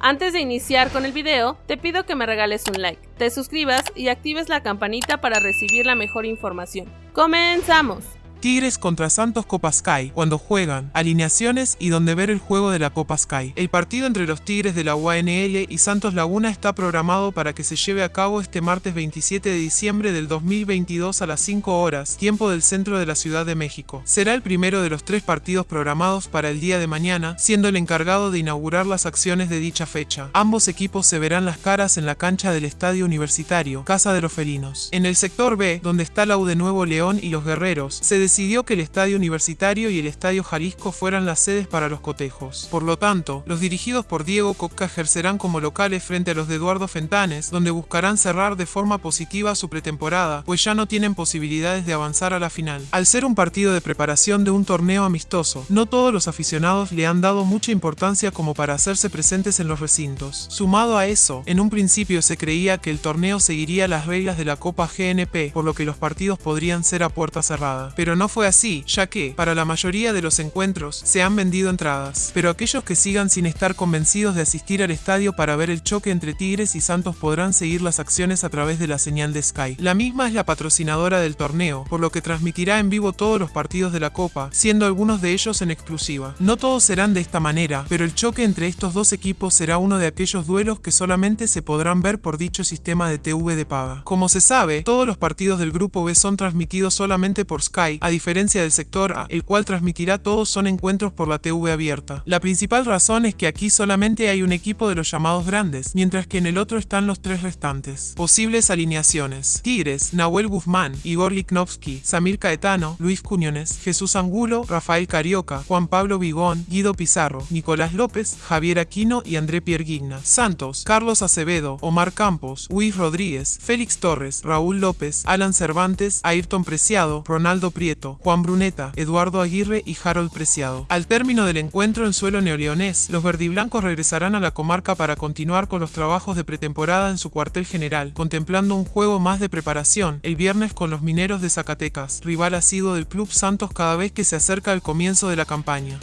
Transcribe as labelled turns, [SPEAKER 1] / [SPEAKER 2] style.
[SPEAKER 1] Antes de iniciar con el video, te pido que me regales un like, te suscribas y actives la campanita para recibir la mejor información. ¡Comenzamos!
[SPEAKER 2] Tigres contra Santos Copa Sky, cuando juegan, alineaciones y donde ver el juego de la Copa Sky. El partido entre los Tigres de la UANL y Santos Laguna está programado para que se lleve a cabo este martes 27 de diciembre del 2022 a las 5 horas, tiempo del centro de la Ciudad de México. Será el primero de los tres partidos programados para el día de mañana, siendo el encargado de inaugurar las acciones de dicha fecha. Ambos equipos se verán las caras en la cancha del Estadio Universitario, Casa de los Felinos. En el sector B, donde está la U de Nuevo León y los Guerreros, se decidió que el Estadio Universitario y el Estadio Jalisco fueran las sedes para los cotejos. Por lo tanto, los dirigidos por Diego Coca ejercerán como locales frente a los de Eduardo Fentanes, donde buscarán cerrar de forma positiva su pretemporada, pues ya no tienen posibilidades de avanzar a la final. Al ser un partido de preparación de un torneo amistoso, no todos los aficionados le han dado mucha importancia como para hacerse presentes en los recintos. Sumado a eso, en un principio se creía que el torneo seguiría las reglas de la Copa GNP, por lo que los partidos podrían ser a puerta cerrada. Pero no fue así, ya que, para la mayoría de los encuentros, se han vendido entradas, pero aquellos que sigan sin estar convencidos de asistir al estadio para ver el choque entre Tigres y Santos podrán seguir las acciones a través de la señal de Sky. La misma es la patrocinadora del torneo, por lo que transmitirá en vivo todos los partidos de la Copa, siendo algunos de ellos en exclusiva. No todos serán de esta manera, pero el choque entre estos dos equipos será uno de aquellos duelos que solamente se podrán ver por dicho sistema de TV de paga. Como se sabe, todos los partidos del grupo B son transmitidos solamente por Sky, a diferencia del sector A, el cual transmitirá todos son encuentros por la TV abierta. La principal razón es que aquí solamente hay un equipo de los llamados grandes, mientras que en el otro están los tres restantes. Posibles alineaciones. Tigres, Nahuel Guzmán, Igor Liknovsky, Samir Caetano, Luis Cuñones, Jesús Angulo, Rafael Carioca, Juan Pablo Vigón, Guido Pizarro, Nicolás López, Javier Aquino y André Pierguigna. Santos, Carlos Acevedo, Omar Campos, Luis Rodríguez, Félix Torres, Raúl López, Alan Cervantes, Ayrton Preciado, Ronaldo Prieto, Juan Bruneta, Eduardo Aguirre y Harold Preciado. Al término del encuentro en suelo neoleonés, los verdiblancos regresarán a la comarca para continuar con los trabajos de pretemporada en su cuartel general, contemplando un juego más de preparación el viernes con los mineros de Zacatecas, rival asiduo del Club Santos cada vez que se acerca el comienzo de la campaña.